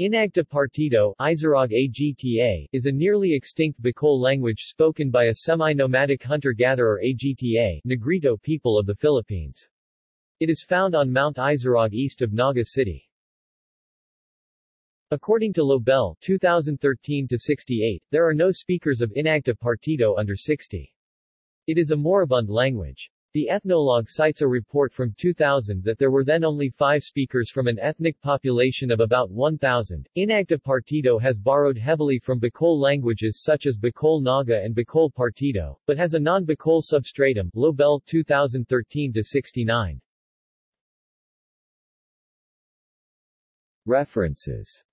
Inagta Partido Agta, is a nearly extinct Bicol language spoken by a semi-nomadic hunter-gatherer Agta Negrito people of the Philippines. It is found on Mount Isarog east of Naga City. According to Lobel 2013-68, there are no speakers of Inagta Partido under 60. It is a moribund language. The Ethnologue cites a report from 2000 that there were then only five speakers from an ethnic population of about 1,000. Inagta Partido has borrowed heavily from Bicol languages such as Bicol Naga and Bicol Partido, but has a non-Bicol substratum Lobel 2013-69. References